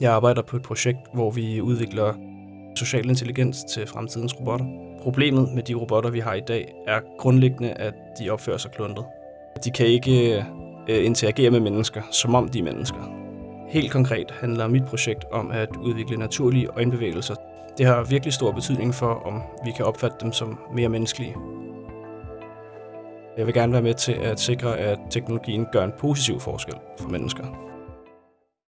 Jeg arbejder på et projekt, hvor vi udvikler social intelligens til fremtidens robotter. Problemet med de robotter, vi har i dag, er grundlæggende, at de opfører sig kluntet. De kan ikke øh, interagere med mennesker, som om de er mennesker. Helt konkret handler mit projekt om at udvikle naturlige øjenbevægelser. Det har virkelig stor betydning for, om vi kan opfatte dem som mere menneskelige. Jeg vil gerne være med til at sikre, at teknologien gør en positiv forskel for mennesker.